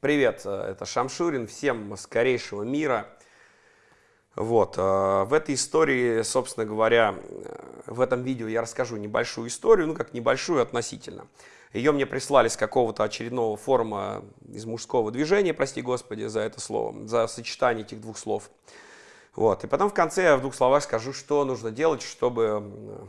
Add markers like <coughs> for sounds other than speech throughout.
Привет, э, это Шамшурин, всем скорейшего мира. Вот, э, в этой истории, собственно говоря, э, в этом видео я расскажу небольшую историю, ну как небольшую относительно. Ее мне прислали с какого-то очередного форума из мужского движения, прости господи за это слово, за сочетание этих двух слов. Вот, и потом в конце я в двух словах скажу, что нужно делать, чтобы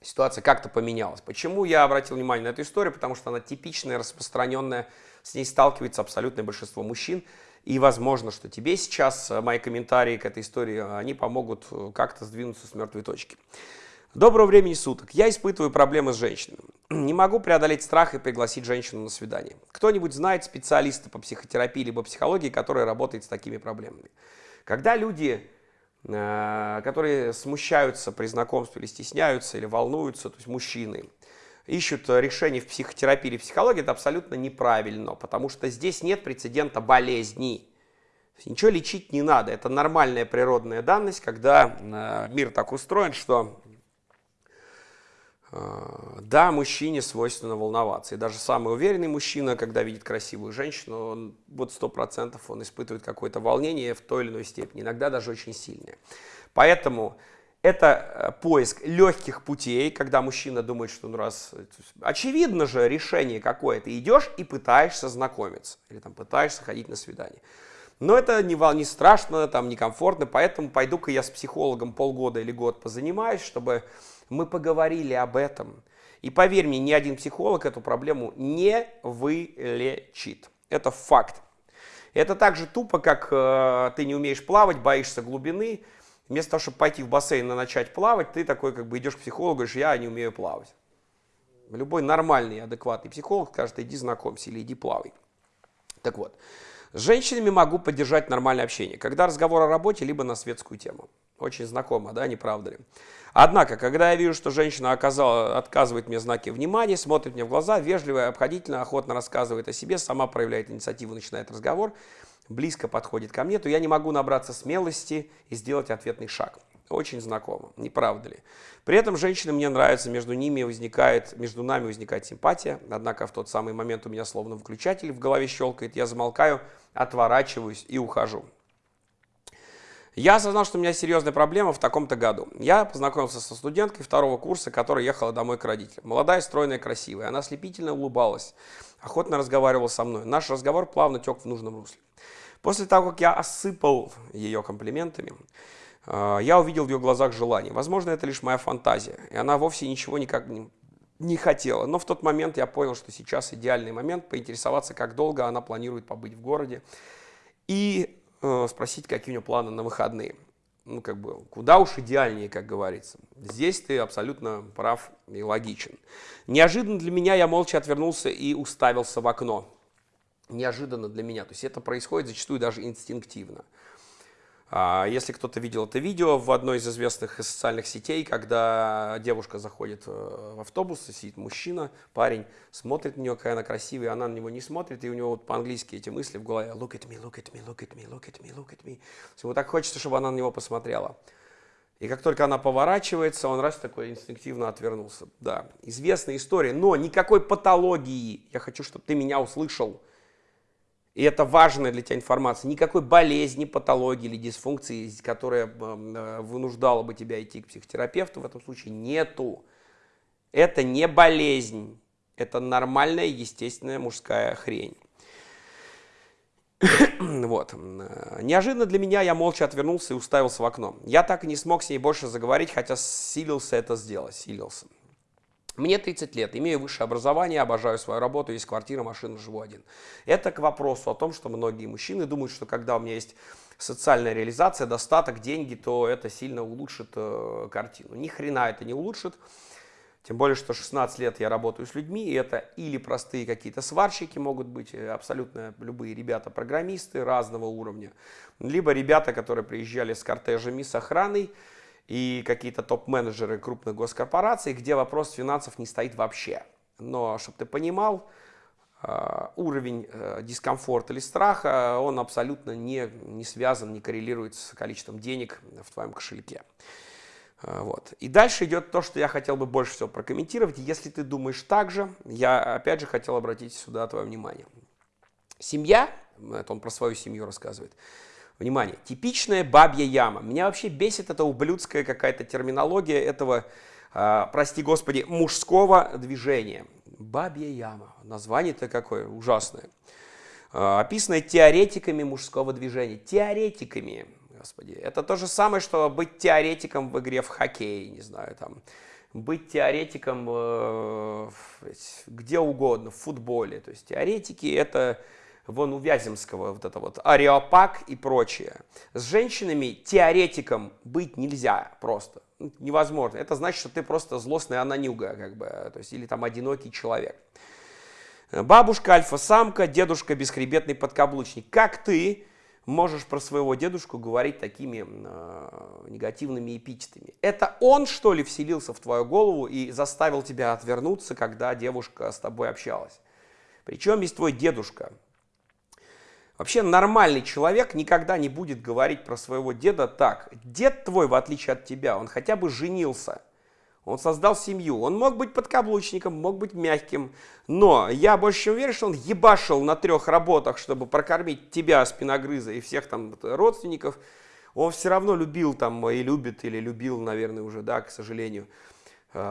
ситуация как-то поменялась. Почему я обратил внимание на эту историю? Потому что она типичная, распространенная, с ней сталкивается абсолютное большинство мужчин. И возможно, что тебе сейчас э, мои комментарии к этой истории, они помогут э, как-то сдвинуться с мертвой точки. Доброго времени суток. Я испытываю проблемы с женщинами. <clears throat> Не могу преодолеть страх и пригласить женщину на свидание. Кто-нибудь знает специалиста по психотерапии либо психологии, который работает с такими проблемами? Когда люди Э, которые смущаются при знакомстве или стесняются, или волнуются, то есть мужчины, ищут решение в психотерапии или психологии, это абсолютно неправильно, потому что здесь нет прецедента болезни. Ничего лечить не надо, это нормальная природная данность, когда э, мир так устроен, что а, да, мужчине свойственно волноваться. И даже самый уверенный мужчина, когда видит красивую женщину, он, вот сто процентов он испытывает какое-то волнение в той или иной степени, иногда даже очень сильное. Поэтому это э, поиск легких путей, когда мужчина думает, что ну раз... Очевидно же решение какое. Ты идешь и пытаешься знакомиться. Или там пытаешься ходить на свидание. Но это не, не страшно, там некомфортно, поэтому пойду-ка я с психологом полгода или год позанимаюсь, чтобы мы поговорили об этом. И поверь мне, ни один психолог эту проблему не вылечит. Это факт. Это так же тупо, как э, ты не умеешь плавать, боишься глубины. Вместо того, чтобы пойти в бассейн и начать плавать, ты такой как бы идешь к психологу говоришь, я не умею плавать. Любой нормальный, адекватный психолог скажет, иди знакомься или иди плавай. Так вот, с женщинами могу поддержать нормальное общение, когда разговор о работе, либо на светскую тему. Очень знакомо, да, не правда ли? Однако, когда я вижу, что женщина оказала, отказывает мне знаки внимания, смотрит мне в глаза, вежливо, обходительно, охотно рассказывает о себе, сама проявляет инициативу, начинает разговор, близко подходит ко мне, то я не могу набраться смелости и сделать ответный шаг. Очень знакомо, не правда ли? При этом женщины мне нравятся, между ними возникает, между нами возникает симпатия, однако в тот самый момент у меня словно выключатель в голове щелкает, я замолкаю, отворачиваюсь и ухожу. Я осознал, что у меня серьезная проблема в таком-то году. Я познакомился со студенткой второго курса, которая ехала домой к родителям. Молодая, стройная, красивая. Она ослепительно улыбалась, охотно разговаривала со мной. Наш разговор плавно тек в нужном русле. После того, как я осыпал ее комплиментами, э, я увидел в ее глазах желание. Возможно, это лишь моя фантазия, и она вовсе ничего никак не, не хотела. Но в тот момент я понял, что сейчас идеальный момент поинтересоваться, как долго она планирует побыть в городе. И спросить, какие у него планы на выходные. Ну, как бы, куда уж идеальнее, как говорится. Здесь ты абсолютно прав и логичен. Неожиданно для меня я молча отвернулся и уставился в окно. Неожиданно для меня. То есть это происходит зачастую даже инстинктивно. А, если кто-то видел это видео в одной из известных социальных сетей, когда девушка заходит э, в автобус, сидит мужчина, парень, смотрит на нее, какая она красивая, она на него не смотрит, и у него вот по-английски эти мысли в голове «look at me, look at me, look at me, look at me, look at me». Ему так хочется, чтобы она на него посмотрела. И как только она поворачивается, он раз такой инстинктивно отвернулся. Да, известная история, но никакой патологии. Я хочу, чтобы ты меня услышал и это важная для тебя информация, никакой болезни, патологии или дисфункции, которая э, вынуждала бы тебя идти к психотерапевту, в этом случае нету. Это не болезнь, это нормальная, естественная мужская хрень. <coughs> вот. Неожиданно для меня я молча отвернулся и уставился в окно. Я так и не смог с ней больше заговорить, хотя силился это сделать, силился. Мне 30 лет, имею высшее образование, обожаю свою работу, есть квартира, машина, живу один. Это к вопросу о том, что многие мужчины думают, что когда у меня есть социальная реализация, достаток, деньги, то это сильно улучшит э, картину. Ни хрена это не улучшит. Тем более, что 16 лет я работаю с людьми, и это или простые какие-то сварщики могут быть, э, абсолютно любые ребята-программисты разного уровня, либо ребята, которые приезжали с кортежами, с охраной, и какие-то топ-менеджеры крупных госкорпораций, где вопрос финансов не стоит вообще. Но, чтобы ты понимал, э, уровень э, дискомфорта или страха, он абсолютно не, не связан, не коррелирует с количеством денег в твоем кошельке. Э, вот. И дальше идет то, что я хотел бы больше всего прокомментировать. Если ты думаешь так же, я опять же хотел обратить сюда твое внимание. Семья, это он про свою семью рассказывает, Внимание, типичная бабья яма. Меня вообще бесит эта ублюдская какая-то терминология этого, э, прости господи, мужского движения. Бабья яма. Название-то какое ужасное. Э, описанное теоретиками мужского движения. Теоретиками, господи. Это то же самое, что быть теоретиком в игре в хоккей, не знаю, там быть теоретиком э, где угодно, в футболе. То есть теоретики это вон у Вяземского вот это вот ареопак и прочее. С женщинами теоретиком быть нельзя просто. Ну, невозможно. Это значит, что ты просто злостная ананюга, как бы, то есть, или там одинокий человек. Бабушка альфа-самка, дедушка бесхребетный подкаблучник. Как ты можешь про своего дедушку говорить такими э, негативными эпитетами? Это он, что ли, вселился в твою голову и заставил тебя отвернуться, когда девушка с тобой общалась? Причем есть твой дедушка? Вообще нормальный человек никогда не будет говорить про своего деда так. Дед твой, в отличие от тебя, он хотя бы женился. Он создал семью. Он мог быть подкаблучником, мог быть мягким. Но я больше чем уверен, что он ебашил на трех работах, чтобы прокормить тебя, спиногрыза, и всех там родственников. Он все равно любил там, и любит, или любил, наверное, уже, да, к сожалению,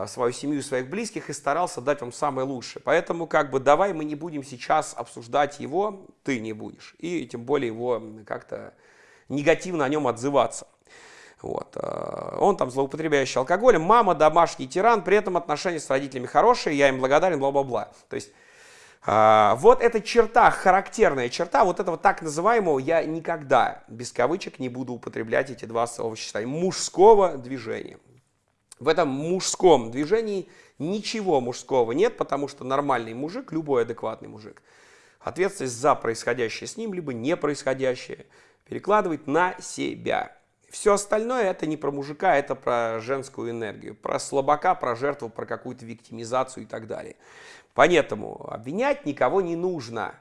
свою семью, своих близких и старался дать вам самое лучшее. Поэтому как бы давай мы не будем сейчас обсуждать его, ты не будешь, и тем более его как-то негативно о нем отзываться. Вот. Э, он там злоупотребляющий алкоголем, мама домашний тиран, при этом отношения с родителями хорошие, я им благодарен, бла-бла-бла. То есть э, вот эта черта, характерная черта, вот этого так называемого, я никогда без кавычек не буду употреблять эти два словосочетания, мужского движения. В этом мужском движении ничего мужского нет, потому что нормальный мужик, любой адекватный мужик, ответственность за происходящее с ним, либо не происходящее, перекладывает на себя. Все остальное это не про мужика, это про женскую энергию, про слабака, про жертву, про какую-то виктимизацию и так далее. Поэтому обвинять никого не нужно.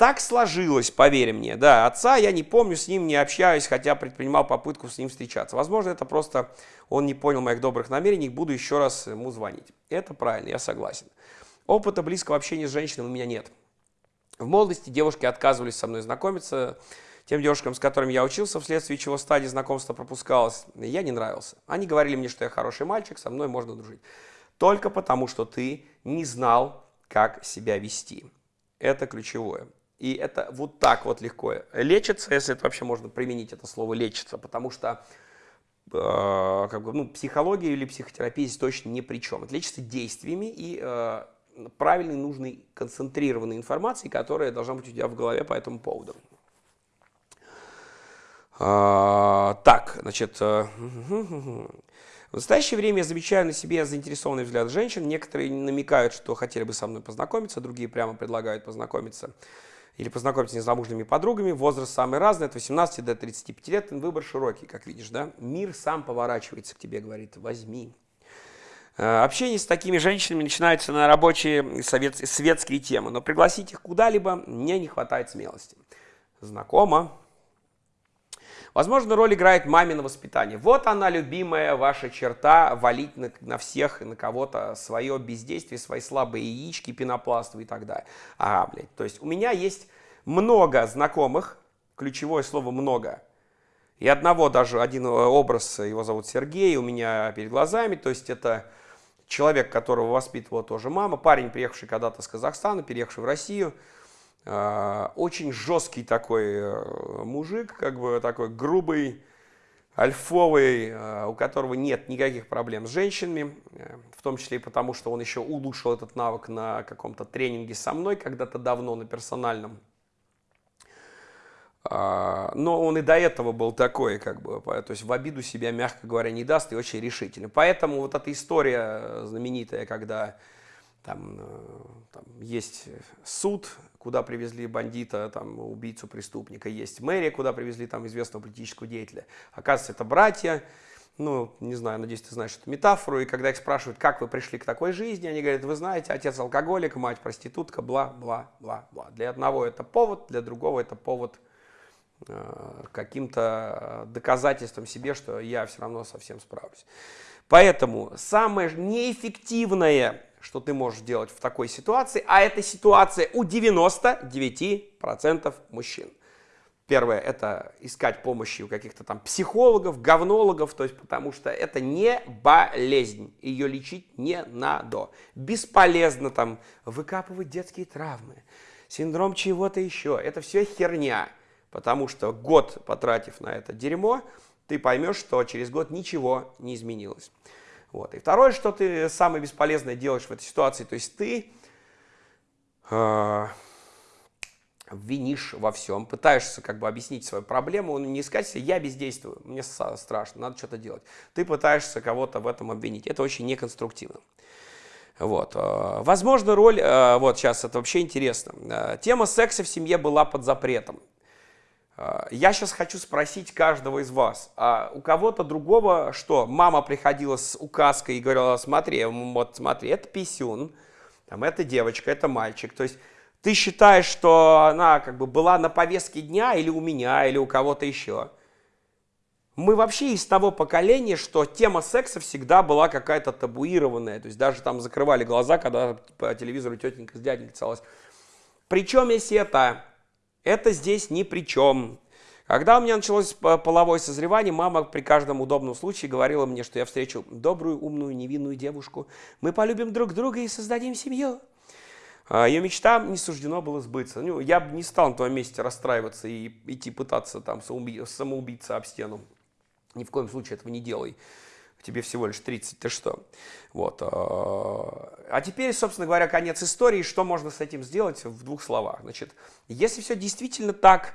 Так сложилось, поверь мне. Да, отца я не помню, с ним не общаюсь, хотя предпринимал попытку с ним встречаться. Возможно, это просто он не понял моих добрых намерений, буду еще раз ему звонить. Это правильно, я согласен. Опыта близкого общения с женщиной у меня нет. В молодости девушки отказывались со мной знакомиться. Тем девушкам, с которыми я учился, вследствие чего стадия знакомства пропускалась, я не нравился. Они говорили мне, что я хороший мальчик, со мной можно дружить. Только потому, что ты не знал, как себя вести. Это ключевое. И это вот так вот легко лечится, если это вообще можно применить это слово лечится, потому что э, как бы, ну, психология или психотерапия здесь точно ни при чем. Это лечится действиями и э, правильной, нужной, концентрированной информацией, которая должна быть у тебя в голове по этому поводу. А, так, значит, э, в настоящее время я замечаю на себе заинтересованный взгляд женщин. Некоторые намекают, что хотели бы со мной познакомиться, другие прямо предлагают познакомиться или познакомиться с незамужними подругами. Возраст самый разный, от 18 до 35 лет. Выбор широкий, как видишь, да? Мир сам поворачивается к тебе, говорит, возьми. Э, общение с такими женщинами начинается на рабочие совет, светские темы, но пригласить их куда-либо мне не хватает смелости. Знакомо, Возможно, роль играет мамино воспитание. Вот она, любимая ваша черта, валить на, на всех и на кого-то свое бездействие, свои слабые яички, пенопластовые и так далее. А, блядь, то есть у меня есть много знакомых, ключевое слово «много», и одного даже, один образ, его зовут Сергей, у меня перед глазами, то есть это человек, которого воспитывала тоже мама, парень, приехавший когда-то с Казахстана, переехавший в Россию, очень жесткий такой э, мужик, как бы такой грубый, альфовый, э, у которого нет никаких проблем с женщинами, э, в том числе и потому, что он еще улучшил этот навык на каком-то тренинге со мной когда-то давно на персональном. А, но он и до этого был такой, как бы, то есть в обиду себя, мягко говоря, не даст и очень решительный. Поэтому вот эта история знаменитая, когда там, там есть суд, куда привезли бандита, там, убийцу, преступника, есть мэрия, куда привезли там известного политического деятеля. Оказывается, это братья, ну, не знаю, надеюсь, ты знаешь эту метафору, и когда их спрашивают, как вы пришли к такой жизни, они говорят, вы знаете, отец алкоголик, мать проститутка, бла-бла-бла-бла. Для одного это повод, для другого это повод э, каким-то доказательством себе, что я все равно совсем справлюсь. Поэтому самое неэффективное что ты можешь делать в такой ситуации, а эта ситуация у 99% мужчин. Первое – это искать помощи у каких-то там психологов, говнологов, то есть потому что это не болезнь, ее лечить не надо. Бесполезно там выкапывать детские травмы, синдром чего-то еще. Это все херня, потому что год потратив на это дерьмо, ты поймешь, что через год ничего не изменилось. Вот. И второе, что ты самое бесполезное делаешь в этой ситуации, то есть ты э, винишь во всем, пытаешься как бы объяснить свою проблему, не искать себе, я бездействую, мне страшно, надо что-то делать. Ты пытаешься кого-то в этом обвинить, это очень неконструктивно. Вот. Э, возможно, роль, э, вот сейчас это вообще интересно, тема секса в семье была под запретом. Я сейчас хочу спросить каждого из вас, а у кого-то другого что? Мама приходила с указкой и говорила, смотри, вот смотри, это писюн, там, это девочка, это мальчик. То есть ты считаешь, что она как бы была на повестке дня или у меня, или у кого-то еще. Мы вообще из того поколения, что тема секса всегда была какая-то табуированная. То есть даже там закрывали глаза, когда по телевизору тетенька с дяденькой целалась. Причем есть это? Это здесь ни при чем. Когда у меня началось половое созревание, мама при каждом удобном случае говорила мне, что я встречу добрую, умную, невинную девушку. Мы полюбим друг друга и создадим семью. А, Ее мечта не суждено было сбыться. Ну, я бы не стал на твоем месте расстраиваться и идти пытаться там самоубиться об стену. Ни в коем случае этого не делай. Тебе всего лишь 30, ты что? Вот. А, а теперь, собственно говоря, конец истории. Что можно с этим сделать в двух словах? Значит, если все действительно так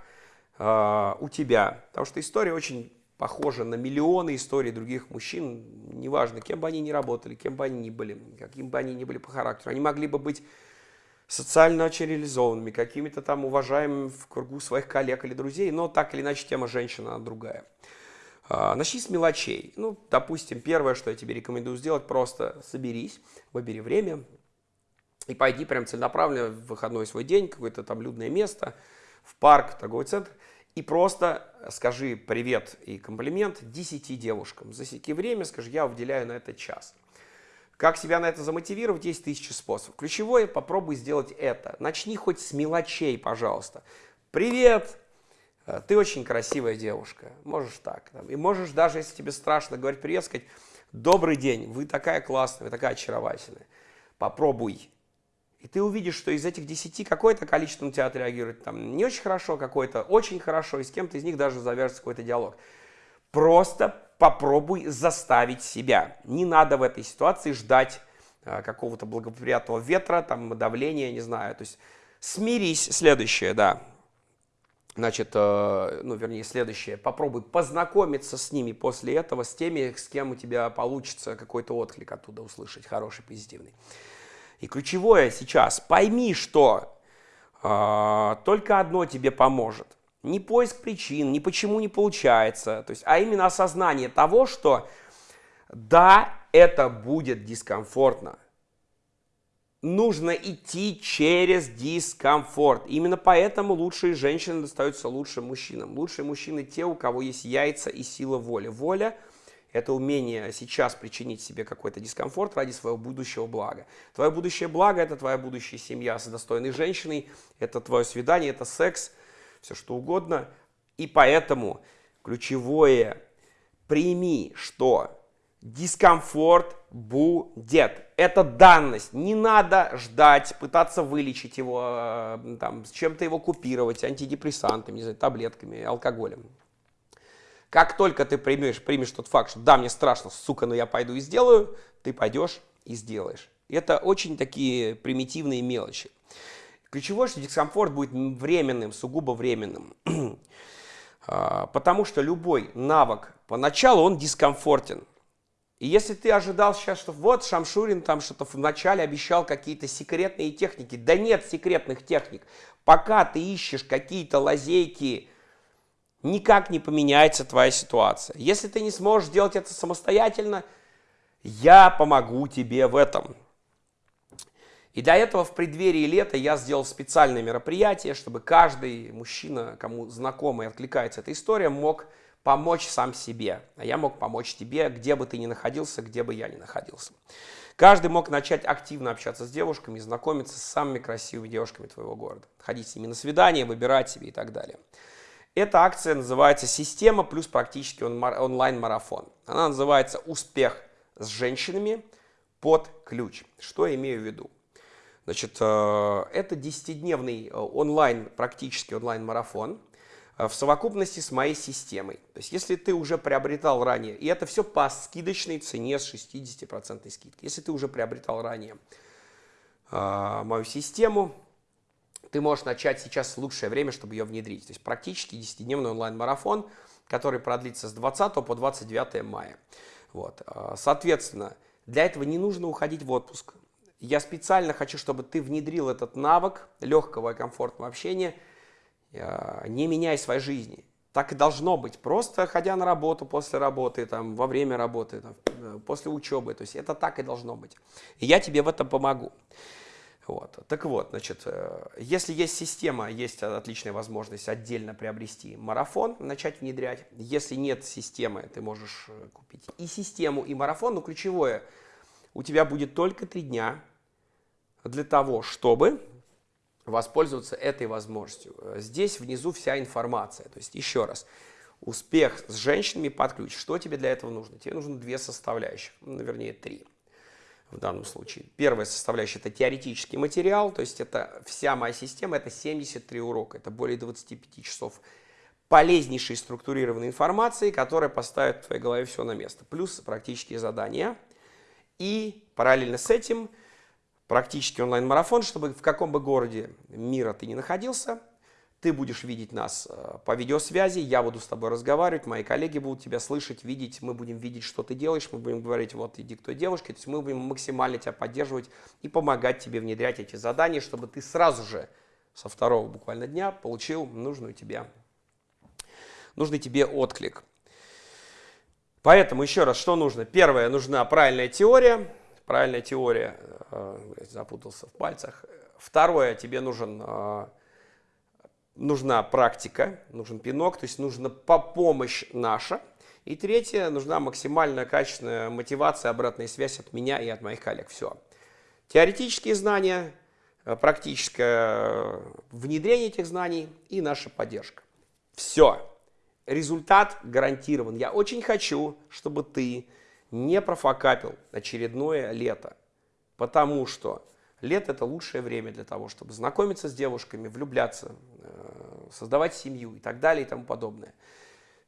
а, у тебя, потому что история очень похожа на миллионы историй других мужчин, неважно, кем бы они ни работали, кем бы они ни были, каким бы они ни были по характеру, они могли бы быть социально очень реализованными, какими-то там уважаемыми в кругу своих коллег или друзей, но так или иначе тема женщина другая. А, начни с мелочей. Ну, допустим, первое, что я тебе рекомендую сделать, просто соберись, выбери время и пойди прям целенаправленно в выходной свой день, какое-то там людное место, в парк, торговый центр, и просто скажи привет и комплимент 10 девушкам. Засеки время, скажи, я уделяю на это час. Как себя на это замотивировать? Есть тысячи способов. Ключевое, попробуй сделать это. Начни хоть с мелочей, пожалуйста. Привет! Э, ты очень красивая девушка. Можешь так. И можешь даже, если тебе страшно говорить привет, сказать, добрый день, вы такая классная, вы такая очаровательная. Попробуй. И ты увидишь, что из этих десяти какое-то количество на тебя отреагирует там не очень хорошо, какое-то очень хорошо, и с кем-то из них даже завяжется какой-то диалог. Просто попробуй заставить себя. Не надо в этой ситуации ждать э, какого-то благоприятного ветра, там, давления, не знаю. То есть смирись. Следующее, да. Значит, э, ну, вернее, следующее. Попробуй познакомиться с ними после этого, с теми, с кем у тебя получится какой-то отклик оттуда услышать, хороший, позитивный. И ключевое сейчас, пойми, что э, только одно тебе поможет – не поиск причин, не почему не получается, то есть, а именно осознание того, что да, это будет дискомфортно. Нужно идти через дискомфорт. Именно поэтому лучшие женщины достаются лучшим мужчинам. Лучшие мужчины те, у кого есть яйца и сила воли. Воля – это умение сейчас причинить себе какой-то дискомфорт ради своего будущего блага. Твое будущее благо – это твоя будущая семья с достойной женщиной, это твое свидание, это секс – все что угодно. И поэтому ключевое прими, что дискомфорт будет. Это данность. Не надо ждать, пытаться вылечить его, э, там, с чем-то его купировать, антидепрессантами, не знаю, таблетками, алкоголем. Как только ты примешь, примешь тот факт, что да, мне страшно, сука, но я пойду и сделаю, ты пойдешь и сделаешь. Это очень такие примитивные мелочи. Ключевое, что дискомфорт будет временным, сугубо временным. <clears throat> А, потому что любой навык поначалу, он дискомфортен. И если ты ожидал сейчас, что вот Шамшурин там что-то вначале обещал какие-то секретные техники, да нет секретных техник. Пока ты ищешь какие-то лазейки, никак не поменяется твоя ситуация. Если ты не сможешь сделать это самостоятельно, я помогу тебе в этом. И для этого в преддверии лета я сделал специальное мероприятие, чтобы каждый мужчина, кому знакома и откликается эта история, мог помочь сам себе. А я мог помочь тебе, где бы ты ни находился, где бы я ни находился. Каждый мог начать активно общаться с девушками, знакомиться с самыми красивыми девушками твоего города. Ходить с ними на свидание, выбирать себе и так далее. Эта акция называется «Система плюс практически онлайн-марафон». Она называется «Успех с женщинами под ключ». Что я имею в виду? Значит, э, это 10-дневный э, онлайн, практически онлайн-марафон в совокупности с моей системой. То есть, если ты уже приобретал ранее, и это все по скидочной цене с 60% скидкой. Если ты уже приобретал ранее мою систему, ты можешь начать сейчас лучшее время, чтобы ее внедрить. То есть, практически 10-дневный онлайн-марафон, который продлится с 20 по 29 мая. Вот. Соответственно, для этого не нужно уходить в отпуск. Я специально хочу, чтобы ты внедрил этот навык легкого и комфортного общения, э, не меняя своей жизни. Так и должно быть. Просто ходя на работу, после работы, там, во время работы, там, э, после учебы. То есть это так и должно быть. И я тебе в этом помогу. Вот. Так вот, значит, э, если есть система, есть отличная возможность отдельно приобрести марафон, начать внедрять. Если нет системы, ты можешь купить и систему, и марафон. Но ключевое, у тебя будет только три дня для того, чтобы воспользоваться этой возможностью. Здесь внизу вся информация. То есть, еще раз, успех с женщинами под ключ. Что тебе для этого нужно? Тебе нужно две составляющих, ну, вернее, три в данном случае. Первая составляющая – это теоретический материал, то есть это вся моя система, это 73 урока, это более 25 часов полезнейшей структурированной информации, которая поставит в твоей голове все на место. Плюс практические задания. И параллельно с этим – практически онлайн-марафон, чтобы в каком бы городе мира ты ни находился, ты будешь видеть нас э, по видеосвязи, я буду с тобой разговаривать, мои коллеги будут тебя слышать, видеть, мы будем видеть, что ты делаешь, мы будем говорить, вот иди к той девушке, то есть мы будем максимально тебя поддерживать и помогать тебе внедрять эти задания, чтобы ты сразу же со второго буквально дня получил нужную тебе, нужный тебе отклик. Поэтому еще раз, что нужно? Первое, нужна правильная теория, правильная теория, э, запутался в пальцах. Второе, тебе нужен, э, нужна практика, нужен пинок, то есть нужна помощь наша. И третье, нужна максимальная качественная мотивация, обратная связь от меня и от моих коллег. Все. Теоретические знания, э, практическое внедрение этих знаний и наша поддержка. Все. Результат гарантирован. Я очень хочу, чтобы ты не профокапил очередное лето, потому что лето это лучшее время для того, чтобы знакомиться с девушками, влюбляться, э, создавать семью и так далее и тому подобное.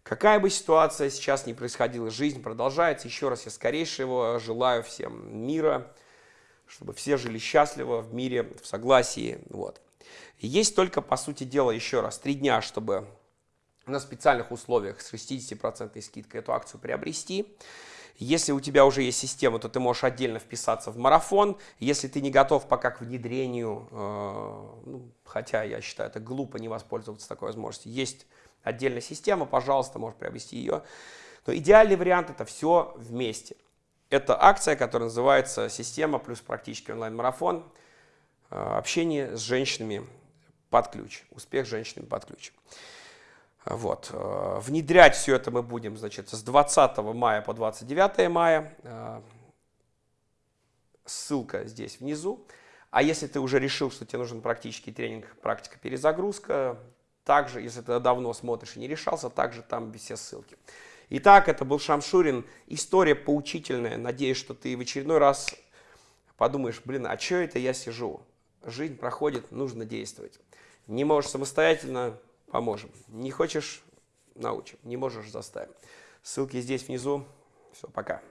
Какая бы ситуация сейчас ни происходила, жизнь продолжается. Еще раз я скорейшего желаю всем мира, чтобы все жили счастливо в мире, в согласии. Вот. Есть только, по сути дела, еще раз, три дня, чтобы на специальных условиях с 60% скидкой эту акцию приобрести. Если у тебя уже есть система, то ты можешь отдельно вписаться в марафон. Если ты не готов пока к внедрению, э, ну, хотя я считаю, это глупо не воспользоваться такой возможностью, есть отдельная система, пожалуйста, можешь приобрести ее. Но идеальный вариант это все вместе. Это акция, которая называется «Система плюс практически онлайн-марафон. Э, общение с женщинами под ключ. Успех с женщинами под ключ». Вот. Э, внедрять все это мы будем значит, с 20 мая по 29 мая. Э, ссылка здесь внизу. А если ты уже решил, что тебе нужен практический тренинг, практика перезагрузка, также, если ты давно смотришь и не решался, также там все ссылки. Итак, это был Шамшурин. История поучительная. Надеюсь, что ты в очередной раз подумаешь, блин, а что это я сижу? Жизнь проходит, нужно действовать. Не можешь самостоятельно, поможем. Не хочешь – научим, не можешь – заставим. Ссылки здесь внизу. Все, пока.